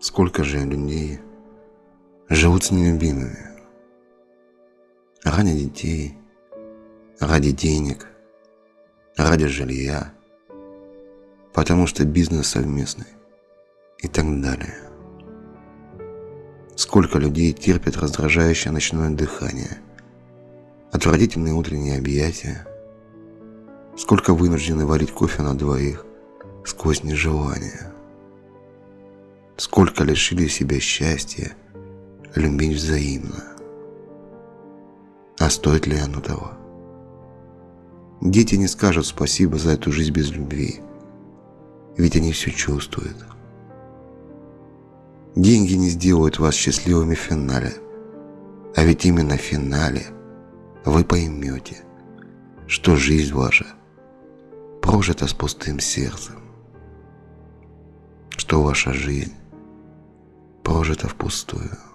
Сколько же людей живут с нелюбимыми. Ради детей, ради денег, ради жилья, потому что бизнес совместный и так далее. Сколько людей терпят раздражающее ночное дыхание, отвратительные утренние объятия, сколько вынуждены варить кофе на двоих сквозь нежелание, сколько лишили себя счастья, любить взаимно. А стоит ли оно того? Дети не скажут спасибо за эту жизнь без любви, ведь они все чувствуют. Деньги не сделают вас счастливыми в финале, а ведь именно в финале вы поймете, что жизнь ваша прожита с пустым сердцем, что ваша жизнь прожита впустую.